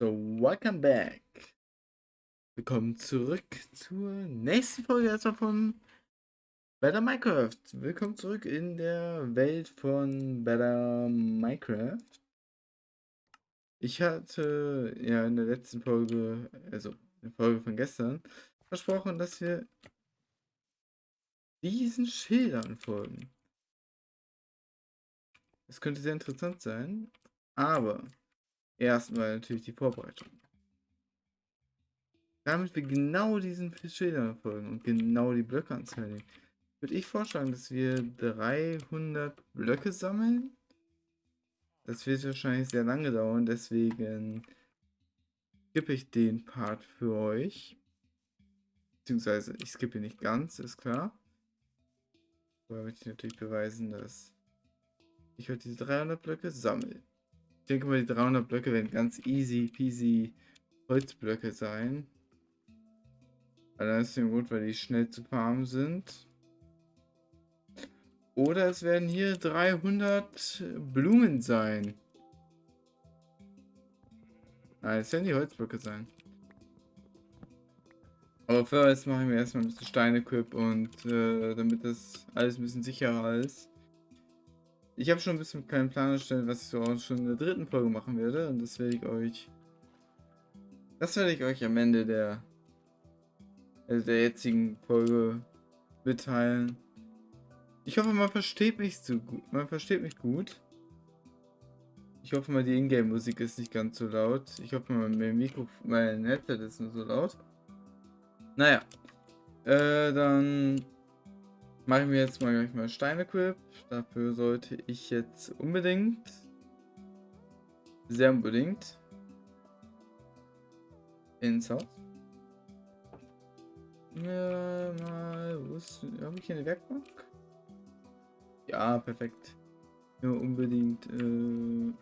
So, welcome back. Willkommen zurück zur nächsten Folge erstmal von Better Minecraft. Willkommen zurück in der Welt von Better Minecraft. Ich hatte ja in der letzten Folge, also in der Folge von gestern, versprochen, dass wir diesen Schildern folgen. Das könnte sehr interessant sein, aber erstmal natürlich die Vorbereitung. Damit wir genau diesen Schildern folgen und genau die Blöcke anzeigen, würde ich vorschlagen, dass wir 300 Blöcke sammeln. Das wird wahrscheinlich sehr lange dauern, deswegen skippe ich den Part für euch. Beziehungsweise ich skippe nicht ganz, ist klar. Aber möchte ich natürlich beweisen, dass ich heute diese 300 Blöcke sammle. Denke mal, die 300 Blöcke werden ganz easy peasy Holzblöcke sein. Allein ist Grund, weil die schnell zu farmen sind. Oder es werden hier 300 Blumen sein. Nein, es werden die Holzblöcke sein. Aber vorerst mache ich mir erstmal ein bisschen Steine-Equip und äh, damit das alles ein bisschen sicherer ist. Ich habe schon ein bisschen keinen Plan erstellt, was ich so auch schon in der dritten Folge machen werde. Und das werde ich euch. Das werde ich euch am Ende der, also der jetzigen Folge mitteilen. Ich hoffe, man versteht mich so gut. Man versteht mich gut. Ich hoffe mal, die Ingame-Musik ist nicht ganz so laut. Ich hoffe mal, mein Mikro, mein Headset ist nur so laut. Naja. Äh, dann mache ich mir jetzt mal gleich mal Steine-Equip. Dafür sollte ich jetzt unbedingt, sehr unbedingt, ins Haus. Ja, mal, wo ist, habe ich hier eine Werkbank? Ja, perfekt. Ja, unbedingt äh,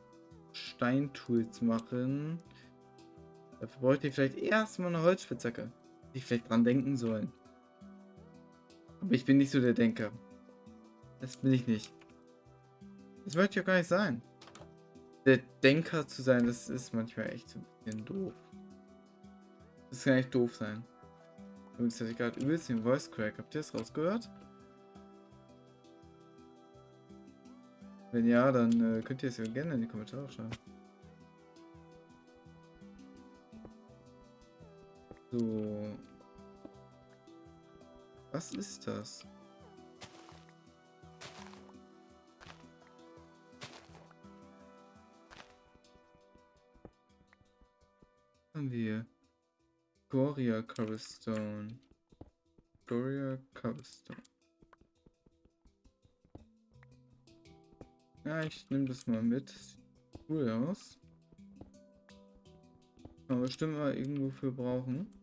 Steintools machen. Dafür bräuchte ich vielleicht erstmal eine Holzspitzhacke ich vielleicht dran denken sollen. Aber ich bin nicht so der Denker. Das bin ich nicht. Das möchte ich auch gar nicht sein. Der Denker zu sein, das ist manchmal echt so ein bisschen doof. Das kann echt doof sein. Übrigens hatte ich gerade übelst den Voice Crack. Habt ihr das rausgehört? Wenn ja, dann äh, könnt ihr es ja gerne in die Kommentare schreiben. So. Was ist das? Haben wir Goria Cobblestone. Goria Cobblestone. Ja, ich nehme das mal mit. Sieht cool aus. Man bestimmt mal irgendwo für brauchen.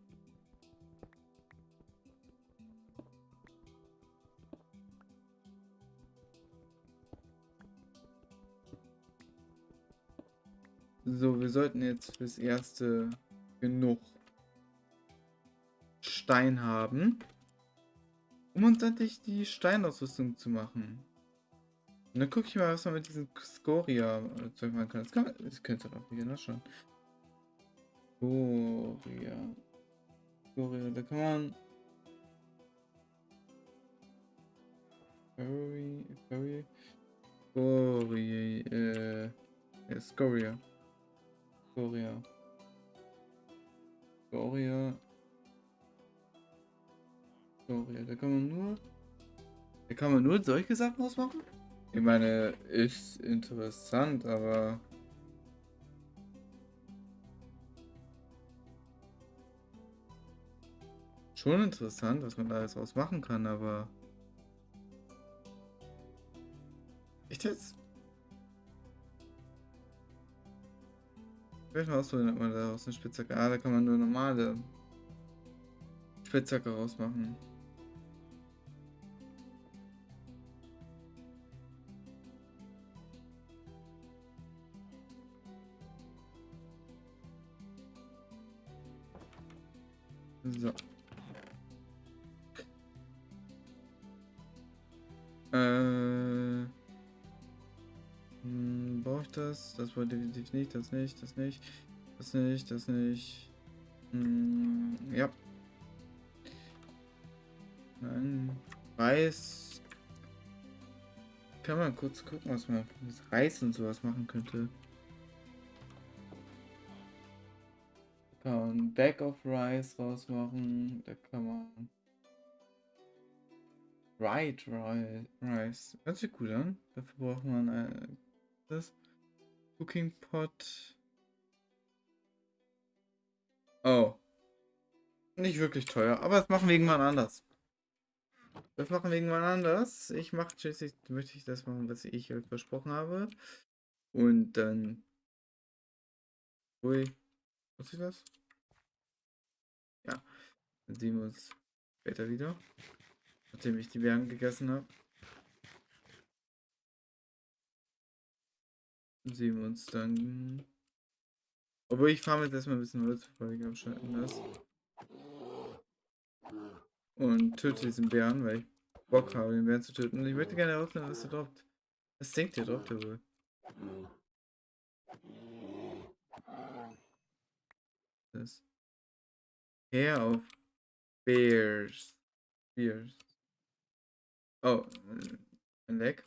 So, wir sollten jetzt fürs erste genug Stein haben, um uns endlich die Steinausrüstung zu machen. Und dann gucke ich mal, was man mit diesem Scoria-Zeug machen kann. Das, kann man, das könnte doch hier noch schon. Scoria. Scoria, da kann man... Furry, Furry, Scoria, äh, ja, Scoria. Scoria. Scoria. Scoria, da kann man nur... Da kann man nur solche Sachen ausmachen? Ich meine, ist interessant, aber... Schon interessant, was man da alles ausmachen kann, aber... Echt jetzt? Mal ausprobieren, ob man daraus eine Spitzhacke. Ah, da kann man nur normale Spitzhacke rausmachen. So. Äh. Brauche ich das? Das war definitiv nicht, das nicht, das nicht. Das nicht, das nicht. Hm, ja. Nein. Reis. Kann man kurz gucken, was man mit Reis und sowas machen könnte. Da kann man Bag of Rice rausmachen. Da kann man Fried Rice. Hört sich gut an. Dafür braucht man ein das Cooking Pot. Oh. Nicht wirklich teuer, aber das machen wir irgendwann anders. Das machen wir irgendwann anders. Ich mache schließlich, möchte ich das machen, was ich euch versprochen habe. Und dann. Ui. Muss ich das? Ja. Dann sehen wir uns später wieder. Nachdem ich die Beeren gegessen habe. Sehen wir uns dann. Obwohl ich fahre jetzt erstmal ein bisschen Holz, bevor ich abschalten das. Und töte diesen Bären, weil ich Bock habe, den Bären zu töten. Und ich möchte gerne herausfinden, was er droppt. Was denkt ihr, droppt er wohl? Das. Hair of Bears. Bears. Oh, ein Leck.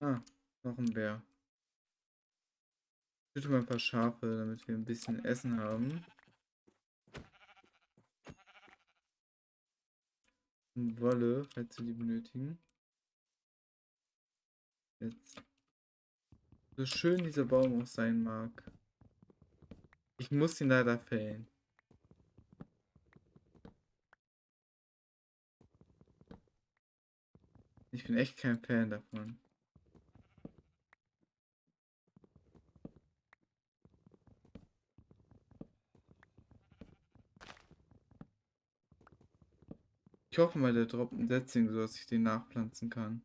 Ah, noch ein Bär. Ich töte mal ein paar Schafe, damit wir ein bisschen Essen haben. Und Wolle, falls wir die benötigen. Jetzt. So schön dieser Baum auch sein mag. Ich muss ihn leider fällen. Ich bin echt kein Fan davon. Ich hoffe mal, der droppt ein Setzling, so dass ich den nachpflanzen kann.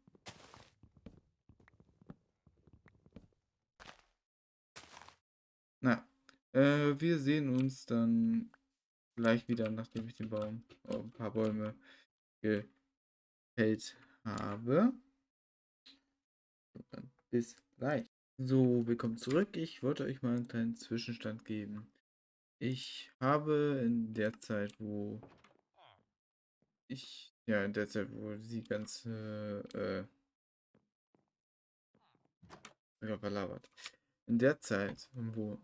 Na, äh, wir sehen uns dann gleich wieder, nachdem ich den Baum, oh, ein paar Bäume gefällt habe. Bis gleich. So, willkommen zurück. Ich wollte euch mal einen kleinen Zwischenstand geben. Ich habe in der Zeit, wo ich, ja, in der Zeit, wo sie ganz, äh, verlabert. In der Zeit, wo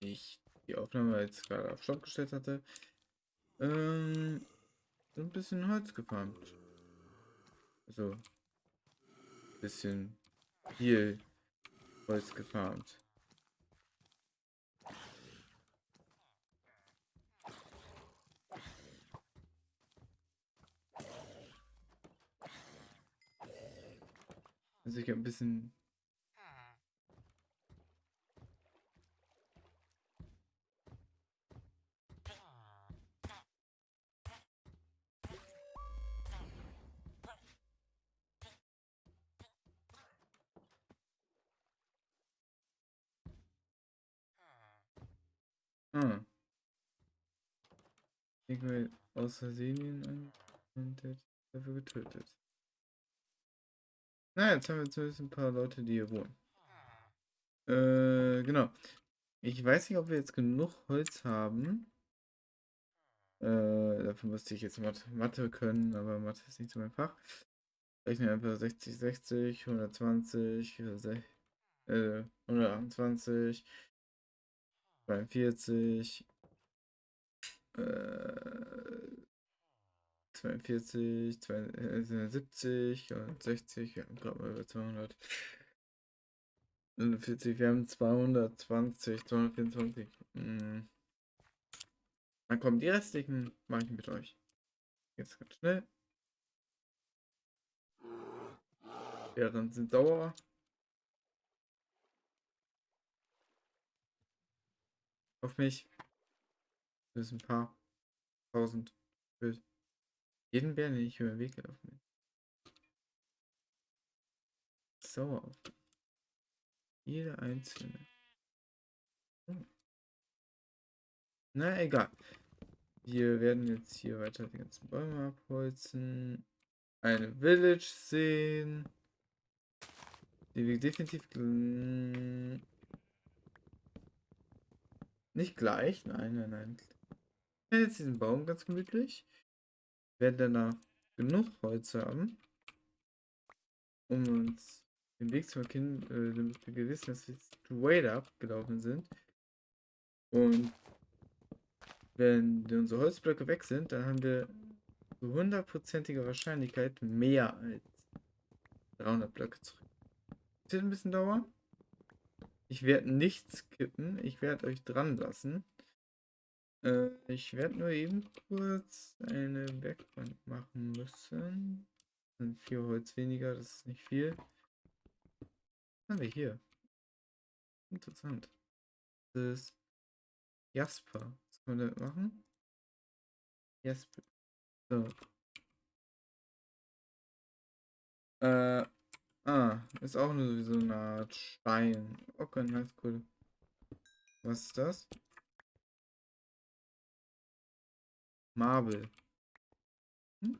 ich die Aufnahme jetzt gerade auf Stopp gestellt hatte, ähm, so ein bisschen Holz gefarmt. Also, ein bisschen viel Holz gefarmt. Also ich ein bisschen Ah. Ich will aus Versehen der dafür getötet. Na, jetzt haben wir zumindest ein paar Leute, die hier wohnen. Äh, genau. Ich weiß nicht, ob wir jetzt genug Holz haben. Äh, dafür müsste ich jetzt Mathe können, aber Mathe ist nicht so mein Fach. Rechne einfach 60, 60, 120, äh, 128, 42, äh, 42, 72 und 60, wir haben gerade mal über 200. 40, wir haben 220, 224. Hm. Dann kommen die restlichen, mache ich mit euch. Jetzt ganz schnell. Während sind Dauer. Auf mich. Das ist ein paar tausend. Bild. Jeden Bär, den ich über den Weg gelaufen bin. Sauer auf. Jeder einzelne. Hm. Na, egal. Wir werden jetzt hier weiter die ganzen Bäume abholzen. Eine Village sehen. Die wir definitiv nicht gleich. Nein, nein, nein. Jetzt diesen Baum ganz gemütlich. Werden danach genug Holz haben, um uns den Weg zu erkennen, äh, damit wir wissen, dass wir straight up gelaufen sind. Und wenn unsere Holzblöcke weg sind, dann haben wir zu hundertprozentiger Wahrscheinlichkeit mehr als 300 Blöcke zurück. Das wird ein bisschen dauern. Ich werde nicht skippen, ich werde euch dran lassen. Äh, ich werde nur eben kurz eine Werkbank machen müssen. Sind vier Holz weniger, das ist nicht viel. Was haben wir hier? Interessant. Das ist Jasper. Was können wir damit machen? Jasper. So. Äh, ah, ist auch nur so eine Art Stein. Okay, nice, cool. Was ist das? Marble. Hm?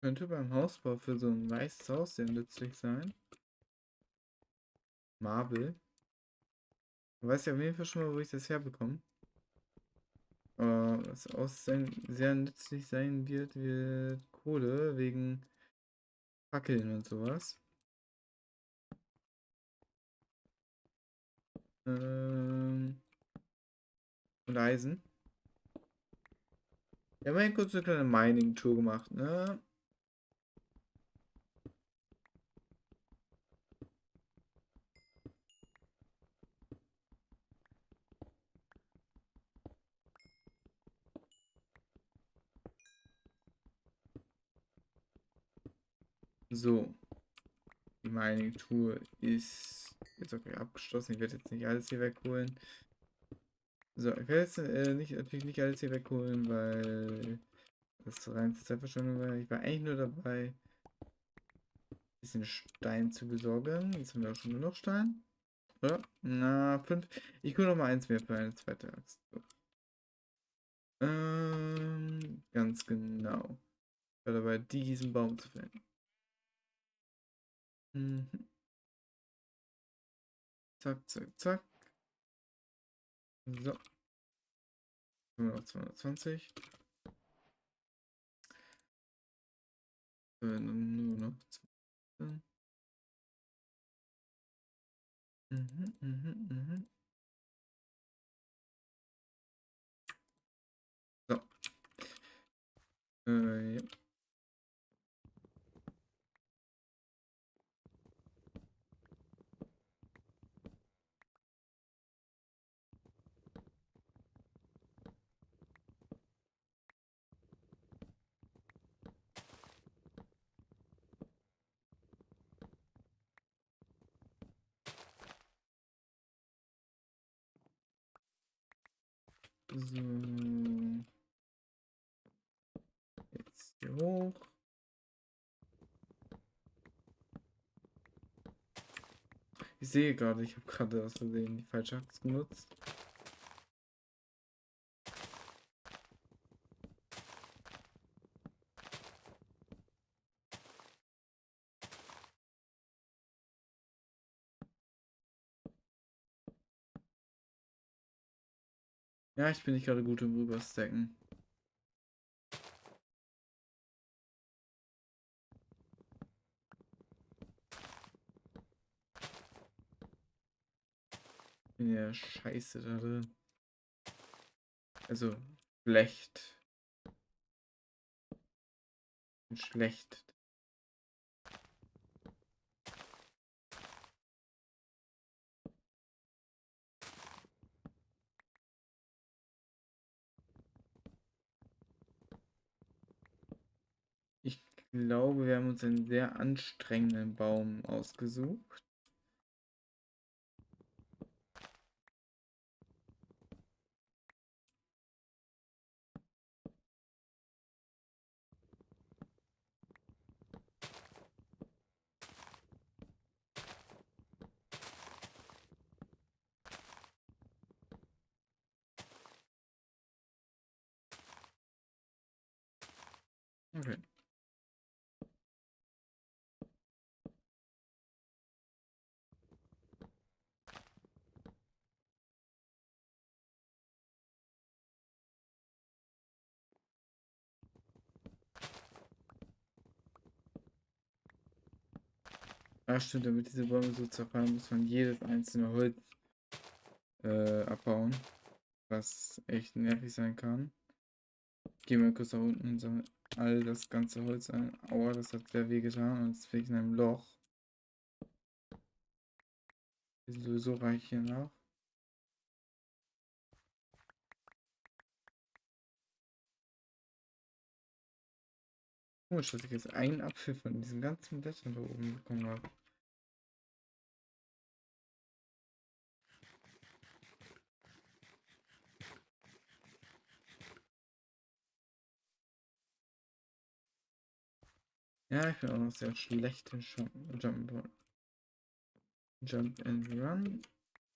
Könnte beim Hausbau für so ein weißes Haus sehr nützlich sein. Marble. Ich weiß ja auf jeden Fall schon mal, wo ich das herbekomme. Aber was auch sehr nützlich sein wird, wird Kohle wegen Fackeln und sowas. Ähm und Eisen. Wir haben ja kurz eine kleine Mining-Tour gemacht, ne? So. Die Mining-Tour ist jetzt auch abgeschlossen. Ich werde jetzt nicht alles hier wegholen. So, ich werde jetzt äh, nicht, natürlich nicht alles hier wegholen, weil das rein Zeitverschwendung war. Ich war eigentlich nur dabei, ein bisschen Stein zu besorgen. Jetzt haben wir auch schon genug Stein. Oder? Na, fünf. Ich hole noch mal eins mehr für eine zweite Axt. So. Ähm, ganz genau. Ich war dabei, diesen Baum zu fällen. Mhm. Zack, zack, zack. So. Nur noch 220. Nur noch 2. Mhm, mhm, mhm. So. Äh, ja. So. Jetzt hier hoch. Ich sehe gerade, ich habe gerade aus Versehen die falsche Axt genutzt. Ja, ich bin nicht gerade gut im Rüberstacken. bin ja scheiße da drin. Also, schlecht. Schlecht. glaube, wir haben uns einen sehr anstrengenden Baum ausgesucht. Okay. Ach stimmt, damit diese Bäume so zerfallen, muss man jedes einzelne Holz äh, abbauen. Was echt nervig sein kann. Gehen wir kurz nach unten und sammeln all das ganze Holz ein. Aua, das hat sehr weh getan und jetzt ich in einem Loch. Sowieso reich hier nach. Komisch, dass ich jetzt einen Apfel von diesen ganzen Blättern da oben bekommen habe. Ja, ich bin auch noch sehr schlecht in Jump, Jump and Run.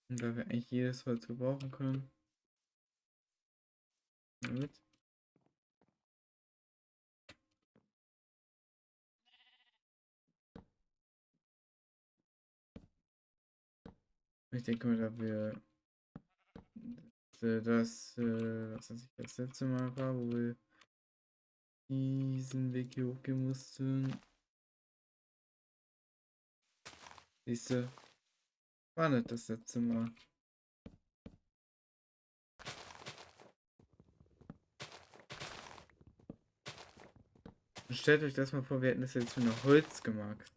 Und da wir eigentlich jedes Holz gebrauchen können. Mit. Ich denke mal, da wir das, äh, was ich, das letzte Mal war, wo wir diesen Weg hier hochgehen mussten. Siehste, war nicht das letzte Mal. Stellt euch das mal vor, wir hätten das jetzt mit Holz gemacht.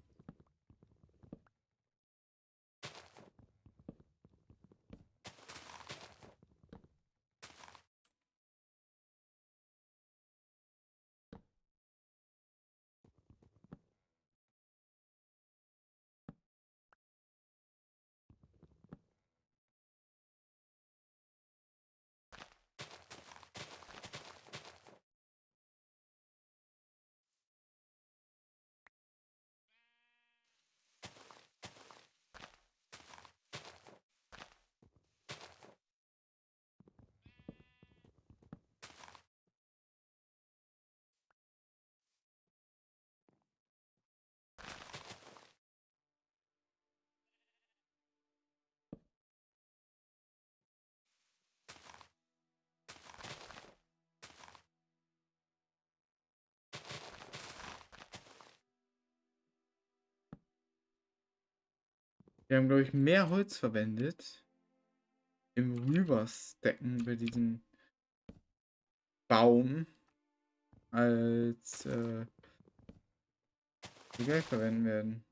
Wir haben, glaube ich, mehr Holz verwendet im Rüberstecken bei diesem Baum als äh, gleich verwenden werden.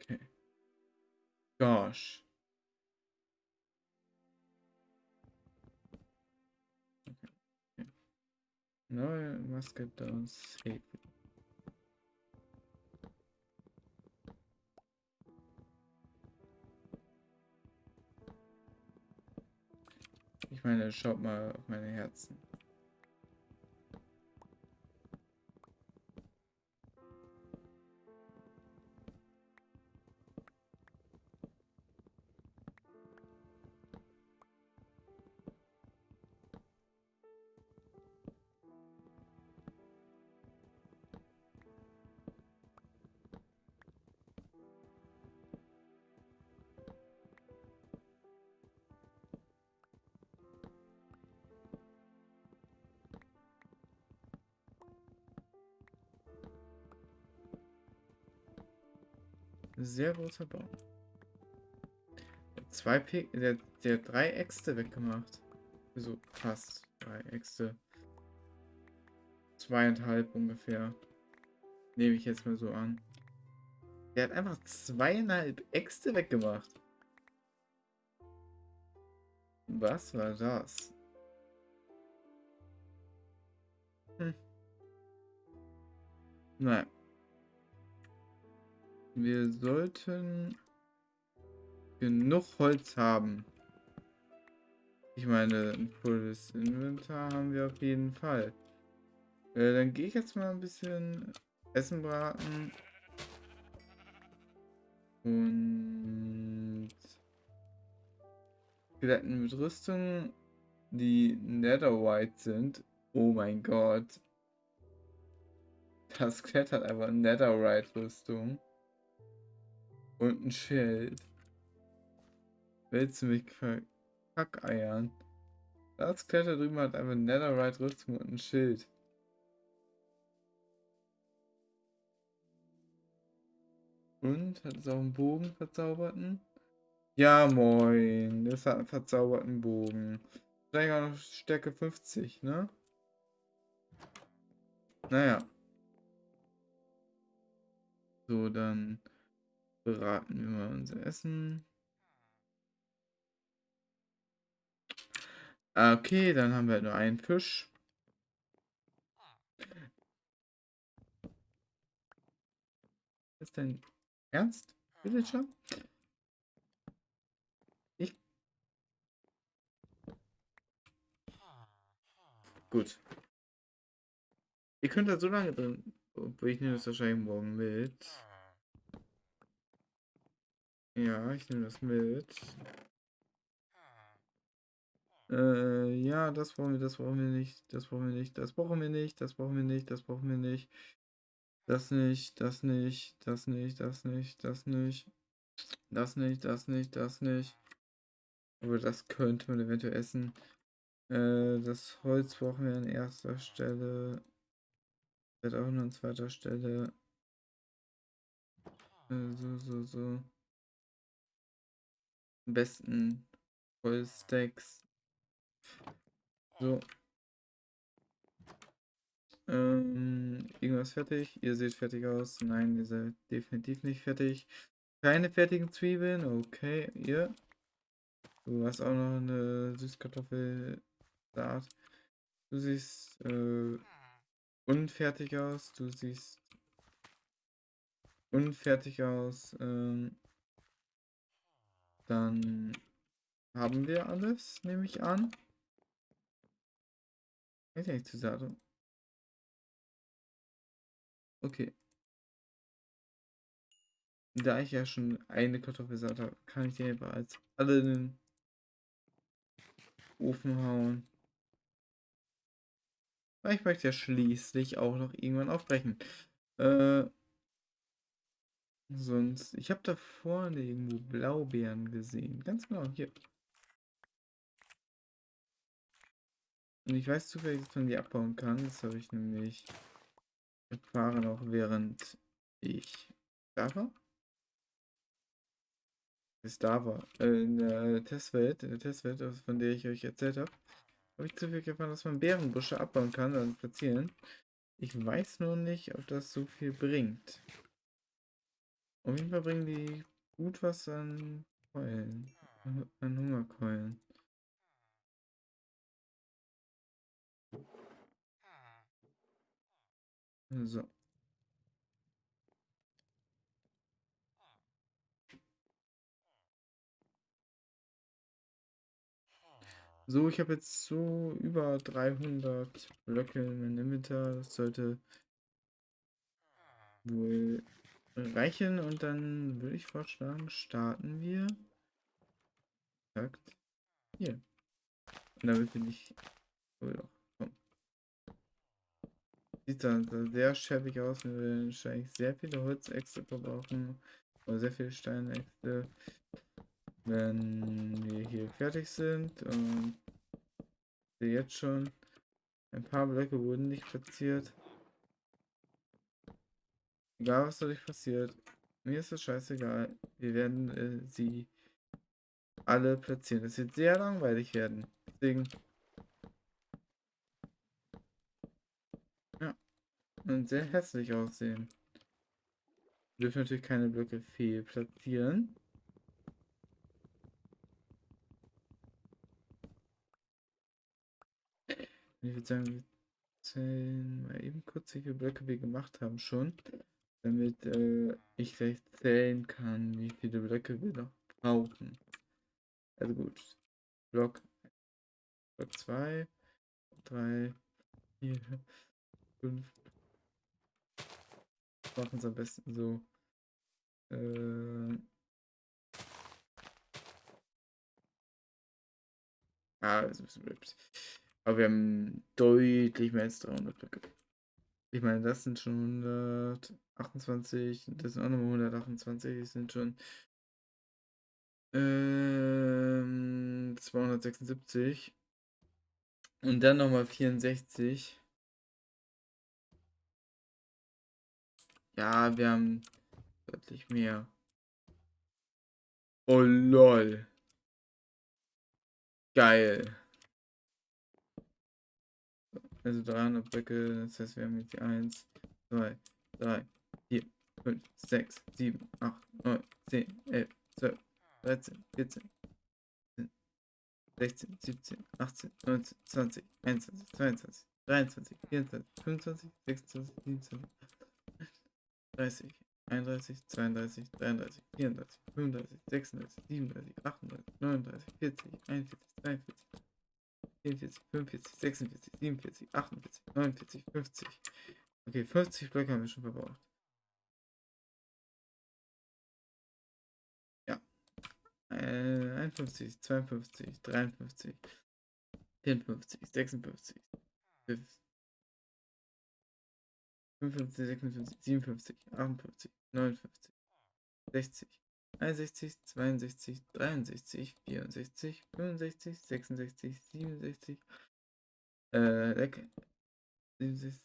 Okay. Gosh. No, get down safe. Ich meine, schaut mal auf meine Herzen. Sehr großer Baum. Zwei P der, der drei Äxte weggemacht. So fast drei Äxte. Zweieinhalb ungefähr. Nehme ich jetzt mal so an. Der hat einfach zweieinhalb Äxte weggemacht. Was war das? Hm. Nein. Wir sollten genug Holz haben. Ich meine, ein volles Inventar haben wir auf jeden Fall. Äh, dann gehe ich jetzt mal ein bisschen Essen braten. Und Skeletten mit Rüstung, die Netherite sind. Oh mein Gott. Das Skelett hat einfach Netherite-Rüstung. Und ein Schild. Willst du mich kackeiern? Das Skelett da drüben hat einfach Netherite-Rüstung und ein Schild. Und? Hat es auch einen Bogen verzauberten? Ja, moin. Das hat einen verzauberten Bogen. Auch noch Stärke 50, ne? Naja. So, dann beraten wir mal unser Essen. Okay, dann haben wir nur einen Fisch. Ist denn ernst, Villager? Ich. Gut. Ihr könnt da so lange drin. Obwohl ich nehme das wahrscheinlich morgen mit. Ja, ich nehme das mit. Äh, ja, das brauchen wir, das brauchen wir nicht, das brauchen wir nicht, das brauchen wir nicht, das brauchen wir nicht, das brauchen wir nicht. Das nicht, das nicht, das nicht, das nicht, das nicht. Das nicht, das nicht, das nicht. Aber das könnte man eventuell essen. Äh, das Holz brauchen wir an erster Stelle. Wird auch nur an zweiter Stelle. Äh, so, so, so. Am besten Holzstacks. So. Ähm, irgendwas fertig? Ihr seht fertig aus. Nein, ihr seid definitiv nicht fertig. Keine fertigen Zwiebeln. Okay, ihr. Du hast auch noch eine Süßkartoffelsaat. Du siehst äh, unfertig aus. Du siehst unfertig aus. Ähm, dann haben wir alles, nehme ich an. Weiß nicht zu sagen. Okay. Da ich ja schon eine Kartoffelsaat habe, kann ich die als alle in den Ofen hauen. Weil ich möchte ja schließlich auch noch irgendwann aufbrechen. Äh, sonst, ich habe da vorne irgendwo Blaubeeren gesehen. Ganz genau, hier. Und ich weiß zufällig, dass man die abbauen kann. Das habe ich nämlich erfahren, auch während ich da war. Ist da war. In der Testwelt, in der Testwelt, von der ich euch erzählt habe, habe ich zufällig erfahren, dass man Bärenbusche abbauen kann und platzieren. Ich weiß nur nicht, ob das so viel bringt. Auf jeden Fall bringen die gut was an Keulen. An Hungerkeulen. So. So, ich habe jetzt so über 300 Blöcke in meinem Inventar. Das sollte wohl reichen. Und dann würde ich vorschlagen, starten wir. Sagt hier. Und damit bin ich. Oh ja. Sieht dann sehr schäbig aus. Wir werden wahrscheinlich sehr viele Holzäxte verbrauchen. Oder sehr viele Steinäxte. Wenn wir hier fertig sind. Und jetzt schon. Ein paar Blöcke wurden nicht platziert. Egal was dadurch passiert. Mir ist das scheißegal. Wir werden äh, sie alle platzieren. Das wird sehr langweilig werden. Deswegen und sehr hässlich aussehen. Wir dürfen natürlich keine Blöcke fehl platzieren. Ich würde sagen, wir zählen mal eben kurz, wie viele Blöcke wir gemacht haben schon, damit äh, ich gleich zählen kann, wie viele Blöcke wir noch brauchen. Also gut. Block, Block 2, 3, 4, 5, machen es am besten so. Äh, Ah, das ist ein bisschen blöd. Aber wir haben deutlich mehr als 300 Blöcke. Ich meine, das sind schon 128, das sind auch nochmal 128, das sind schon ähm, 276. Und dann nochmal 64. Ja, wir haben deutlich mehr. Oh lol. Geil. Also 300 Blöcke, das heißt, wir haben jetzt 1, 2, 3, 4, 5, 6, 7, 8, 9, 10, 11, 12, 13, 14, 16, 17, 18, 19, 20, 21, 22, 23, 24, 25, 26, 27, 30, 31, 32, 33, 34, 35, 36, 37, 38, 39, 40, 41, 42, 44, 45, 46, 47, 48, 49, 50. Okay, 50 Blöcke haben wir schon verbraucht. Äh, 51, 52, 53, 54, 56, 55, 56, 57, 58, 59, 60, 61, 62, 63, 64, 65, 66, 67, äh, 67,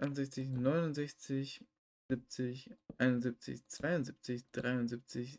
68, 69, 70, 71, 72, 73,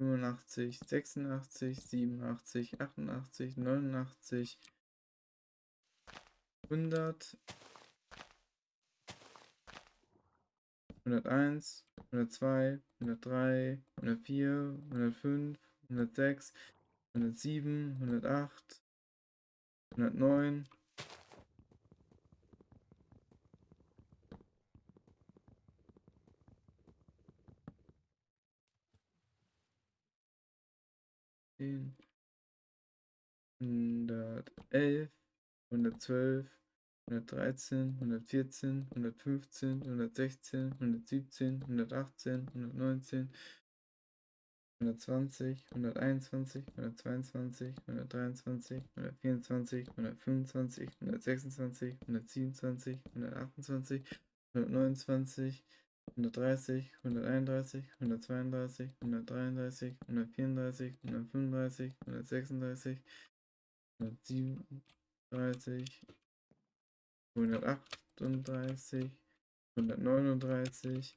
85, 86, 87, 88, 89, 100, 101, 102, 103, 104, 105, 106, 107, 108, 109. Zehn, hundertelf, hundertzwölf, hundertdreizehn, hundertvierzehn, hundertfünfzehn, hundertsechzehn, hundertsiebzehn, hundertachtzehn, hundertneunzehn, 120, 121, 122, 123, 124, 125, 126, 127, 128, 129, 130, 131, 132, 133, 134, 135, 136, 137, 138, 139, 40, also 140, 141, 142,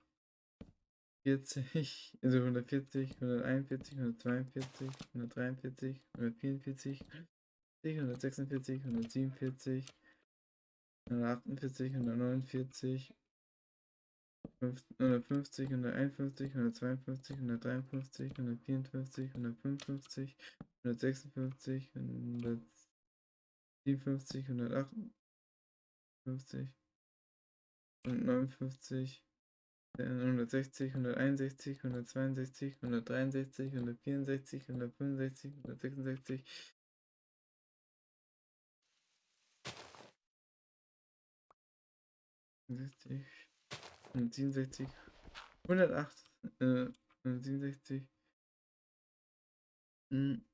143, 144, 146, 147, 148, 149, 150, 151, 152, 153, 154, 155, 156, 157, 158, 159, 160, 161, 162, 163, 164, 165, 166, 167, 108, äh, 167, hm.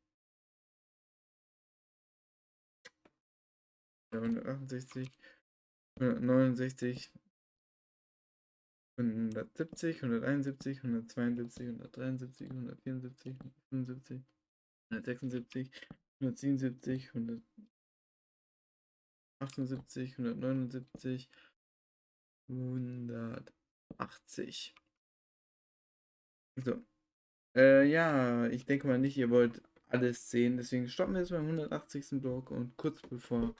Ja, 168, 169, 170, 171, 172, 173, 174, 175, 176, 177, 178, 179, 180. So. Äh, ja, ich denke mal nicht, ihr wollt alles sehen. Deswegen stoppen wir jetzt beim 180. Block und kurz bevor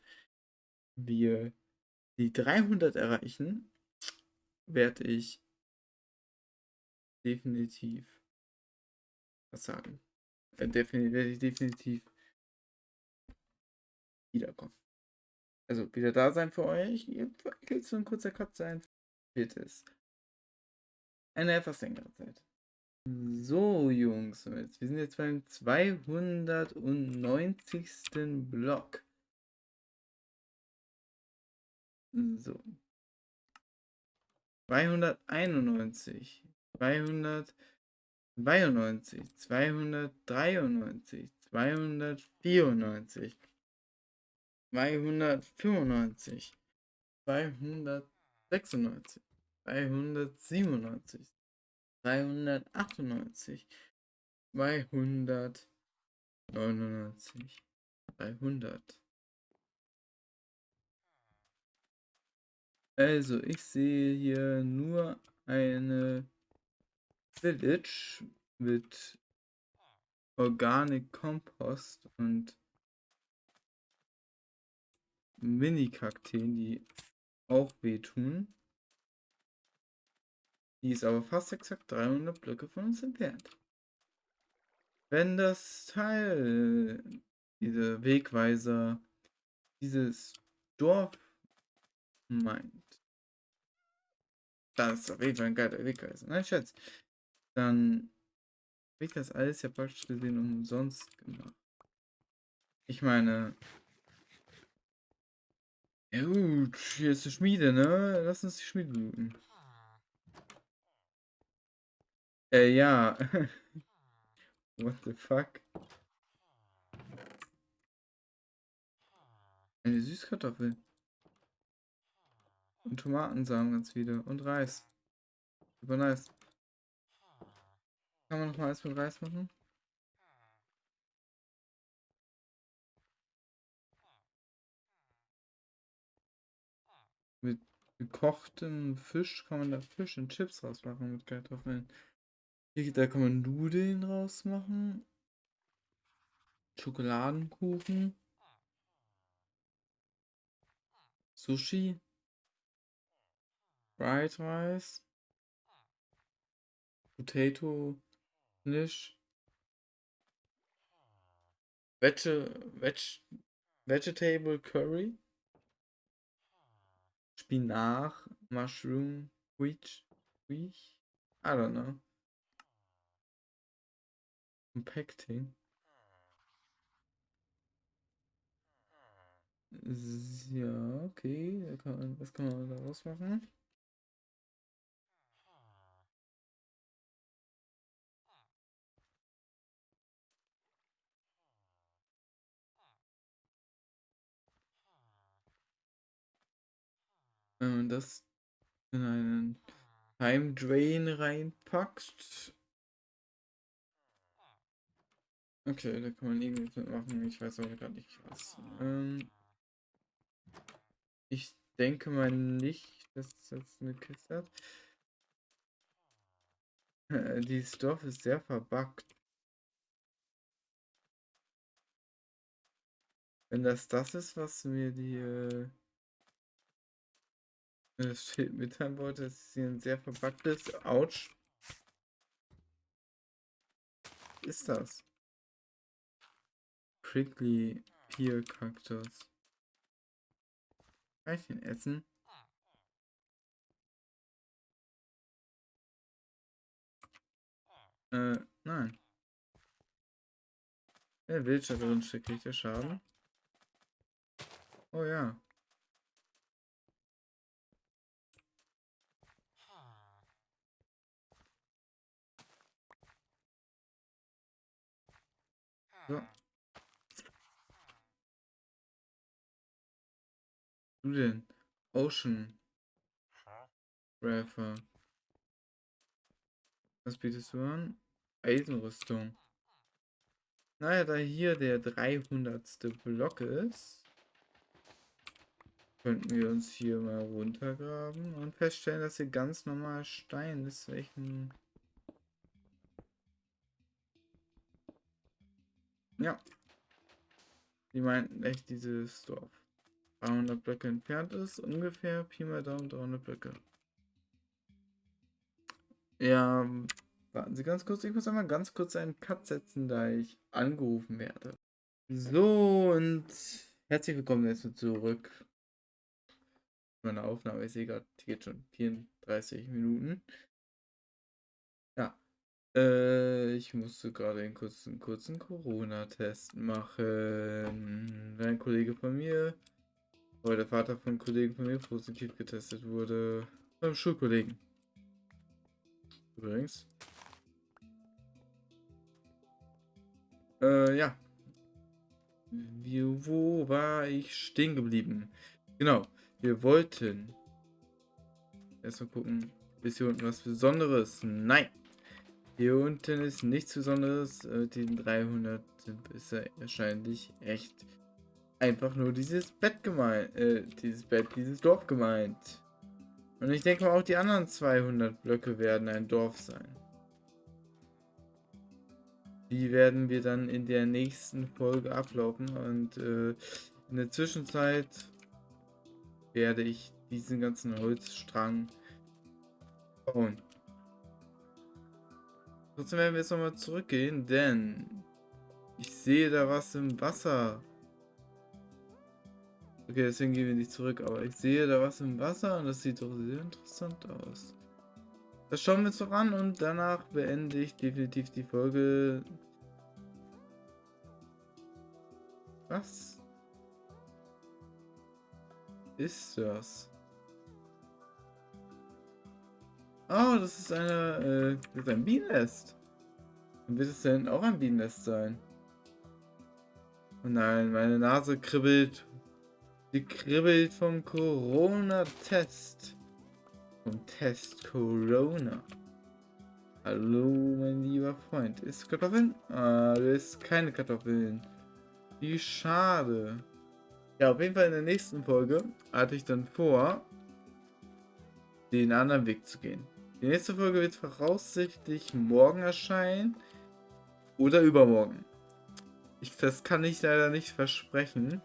wir die 300 erreichen, werde ich definitiv was sagen. Äh, definitiv, werde ich definitiv wiederkommen. Also wieder da sein für euch. Jetzt so ein kurzer Cut sein. Wird es. Eine etwas längere Zeit. So, Jungs, wir sind jetzt beim 290. Block. So. 291, 292, 293, 294, 295, 296, 297, 398, 299, 300. Also, ich sehe hier nur eine Village mit Organic Compost und Mini-Kakteen, die auch wehtun. Die ist aber fast exakt 300 Blöcke von uns entfernt. Wenn das Teil, diese Wegweiser, dieses Dorf meint, das ist auf jeden Fall ein geiler Wegweiser. Nein, Schatz. Dann habe ich das alles ja praktisch gesehen umsonst gemacht. Ich meine, ja gut, hier ist eine Schmiede, ne? Lass uns die Schmiede looten. Äh, ja. What the fuck? Eine Süßkartoffel. Und Tomatensamen ganz viele. Und Reis. Super nice. Kann man noch mal alles mit Reis machen? Gekochtem Fisch kann man da Fisch und Chips rausmachen mit Kartoffeln. Hier, da kann man Nudeln rausmachen. Schokoladenkuchen. Sushi. Fried Rice. Potato. Nisch. Veg Veg Vegetable Curry. Spinach. Mushroom. Wheat. Wheat. I don't know. Compacting. Ja, okay. Kann was kann man daraus machen? Wenn man das in einen Time Drain reinpackt. Okay, da kann man irgendwas mitmachen. Ich weiß aber gerade nicht was. Ähm ich denke mal nicht, dass das eine Kiste hat. Äh, Dieses Dorf ist sehr verbuggt. Wenn das das ist, was mir die äh, das Schild mitteilen wollte, dass es hier ein sehr verbuggtes Autsch ist das? Prickly Pear Cactus. Kann ich den essen? Äh, nein. Der Wildschat drin kriegt der Schaden? Oh ja. So. Du denn? Ocean. Rapper. Was bietest du an? Eisenrüstung. Naja, da hier der 300. Block ist, könnten wir uns hier mal runtergraben und feststellen, dass hier ganz normal Stein ist, welchen... Ja. Die meinten echt dieses Dorf. 300 Blöcke entfernt ist, ungefähr Pi mal Daumen 300 Blöcke. Ja, warten Sie ganz kurz, ich muss einmal ganz kurz einen Cut setzen, da ich angerufen werde. So, und herzlich willkommen jetzt zurück. meiner Aufnahme. Ich sehe gerade, die geht schon 34 Minuten. Äh, ich musste gerade einen kurzen, kurzen Corona-Test machen. Ein Kollege von mir, oder der Vater von Kollegen von mir positiv getestet wurde. Beim Schulkollegen. Übrigens. Äh, ja. Wie, wo war ich stehen geblieben? Genau. Wir wollten. Erstmal gucken. Ist hier unten was Besonderes? Nein. Hier unten ist nichts Besonderes. Äh, die 300 sind bisher wahrscheinlich echt einfach nur dieses Bett gemeint. Äh, dieses Bett, dieses Dorf gemeint. Und ich denke mal, auch die anderen 200 Blöcke werden ein Dorf sein. Die werden wir dann in der nächsten Folge ablaufen. Und äh, in der Zwischenzeit werde ich diesen ganzen Holzstrang bauen. Trotzdem werden wir jetzt nochmal zurückgehen, denn ich sehe da was im Wasser. Okay, deswegen gehen wir nicht zurück, aber ich sehe da was im Wasser und das sieht doch sehr interessant aus. Das schauen wir uns noch an und danach beende ich definitiv die Folge. Was ist das? Oh, das ist eine, äh, das ist ein Bienennest. Dann wird es denn auch ein Bienennest sein? Oh nein, meine Nase kribbelt. Sie kribbelt vom Corona-Test. Vom Test Corona. Hallo, mein lieber Freund. Ist Kartoffeln? Ah, du isst keine Kartoffeln. Wie schade. Ja, auf jeden Fall in der nächsten Folge hatte ich dann vor, den anderen Weg zu gehen. Die nächste Folge wird voraussichtlich morgen erscheinen oder übermorgen. Ich, das kann ich leider nicht versprechen.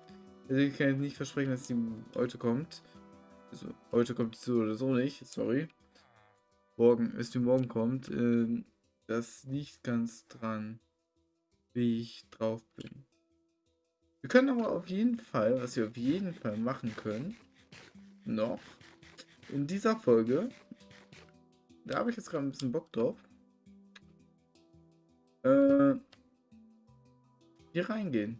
Ich kann nicht versprechen, dass die heute kommt. Also, heute kommt die so oder so nicht, sorry. Morgen, bis die morgen kommt. Ähm, das liegt ganz dran, wie ich drauf bin. Wir können aber auf jeden Fall, was wir auf jeden Fall machen können, noch in dieser Folge, da habe ich jetzt gerade ein bisschen Bock drauf, äh, hier reingehen.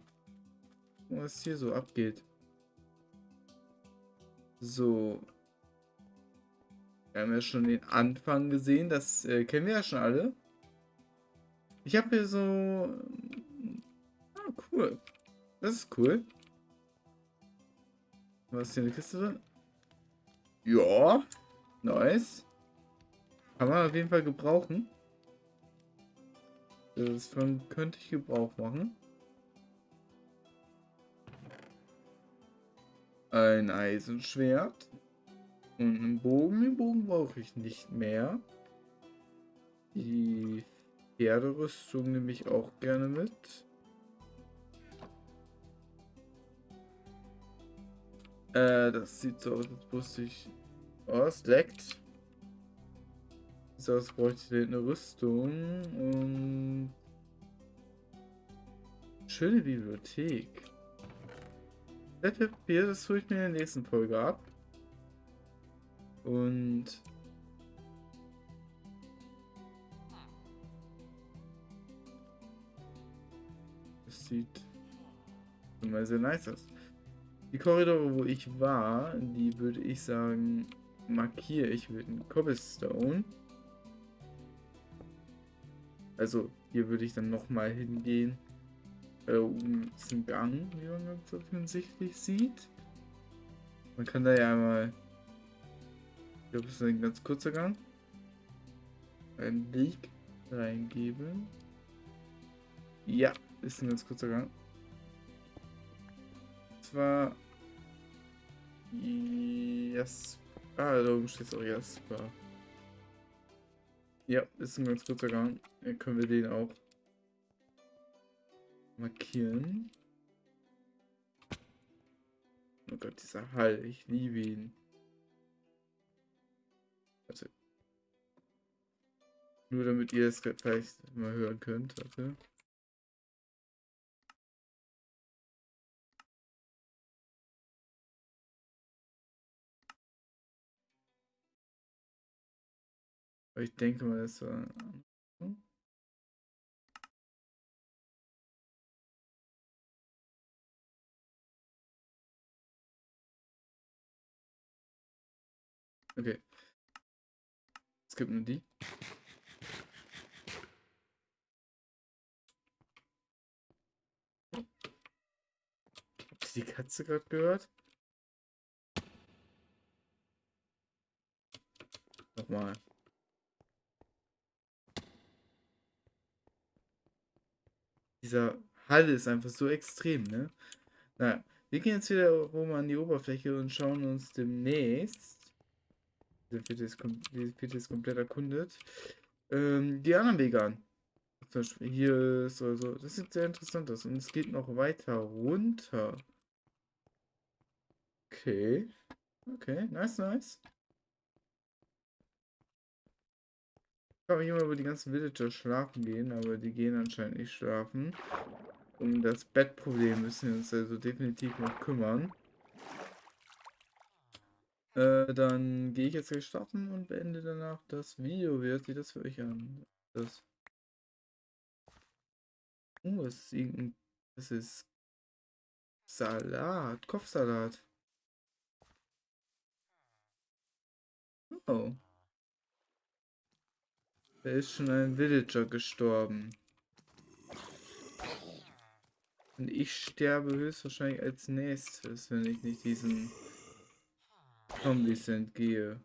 Was hier so abgeht. So. Wir haben ja schon den Anfang gesehen, das äh, kennen wir ja schon alle. Ich habe hier so... Ah, cool. Das ist cool. Was ist hier eine Kiste drin? Ja. Nice. Kann man auf jeden Fall gebrauchen. Davon könnte ich Gebrauch machen. Ein Eisenschwert. Und einen Bogen. Den Bogen brauche ich nicht mehr. Die Pferderüstung nehme ich auch gerne mit. Äh, das sieht so aus, als wusste ich. Oh, es leckt. So, jetzt bräuchte ich eine Rüstung und. Schöne Bibliothek. Das Papier, das tue ich mir in der nächsten Folge ab. Und. Das sieht immer sehr nice aus. Die Korridore, wo ich war, die würde ich sagen, markiere ich mit einem Cobblestone. Also hier würde ich dann nochmal hingehen. Äh, ist ein Gang, wie man ganz offensichtlich sieht. Man kann da ja einmal... Ich glaube, es ist ein ganz kurzer Gang. Ein Leak reingeben. Ja, ist ein ganz kurzer Gang. Zwar Yes. Ah, da oben steht auch Jasper. Ja, ist ein ganz kurzer Gang. Dann können wir den auch markieren. Oh Gott, dieser Hall. Ich liebe ihn. Warte. Nur damit ihr es vielleicht mal hören könnt. Warte. Aber ich denke mal, das war. Hm? Okay. Es gibt nur die. Die Katze gerade gehört? Nochmal. Dieser Hall ist einfach so extrem, ne? Naja, wir gehen jetzt wieder rum an die Oberfläche und schauen uns demnächst. Der vierte ist komplett erkundet. Ähm, die anderen Wege an. Zum Beispiel hier ist oder so. Das sieht sehr interessant aus. Und es geht noch weiter runter. Okay. Okay, nice, nice. Frage mich immer, wo die ganzen Villager schlafen gehen, aber die gehen anscheinend nicht schlafen. Um das Bettproblem müssen wir uns also definitiv noch kümmern. Äh, dann gehe ich jetzt gleich starten und beende danach das Video. Wie hört sich das für euch an? Das. Oh, das ist irgendein. Das ist. Salat. Kopfsalat. Oh. Da ist schon ein Villager gestorben. Und ich sterbe höchstwahrscheinlich als nächstes, wenn ich nicht diesen Zombies entgehe.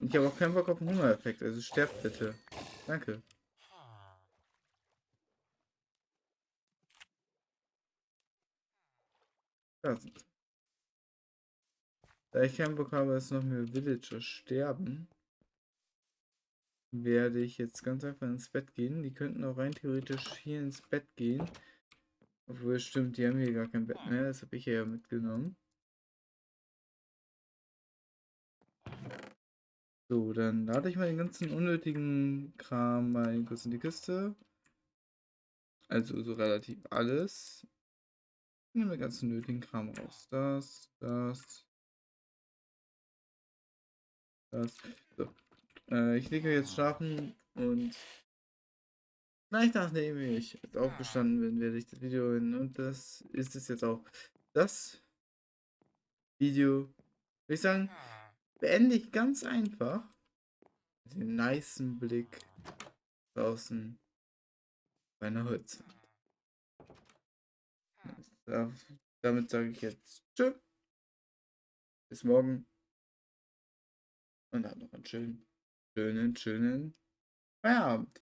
Ich habe auch keinen Bock auf den Hungereffekt, also sterbt bitte. Danke. Da sind Da ich keinen Bock habe, dass noch mehr Villager sterben, werde ich jetzt ganz einfach ins Bett gehen. Die könnten auch rein theoretisch hier ins Bett gehen. Obwohl, stimmt, die haben hier gar kein Bett mehr. Das habe ich ja mitgenommen. So, dann lade ich mal den ganzen unnötigen Kram mal kurz in die Kiste. Also so relativ alles. Nehmen wir den ganzen nötigen Kram raus. Das, das, das. So. Äh, ich lege jetzt schlafen und gleich nachdem ich jetzt aufgestanden bin, werde ich das Video hin und das ist es jetzt auch. Das Video, würde ich sagen, beende ich ganz einfach. Mit dem niceen Blick draußen bei einer Holz. Damit sage ich jetzt Tschüss. Bis morgen. Und dann noch einen schönen, schönen, schönen Feierabend.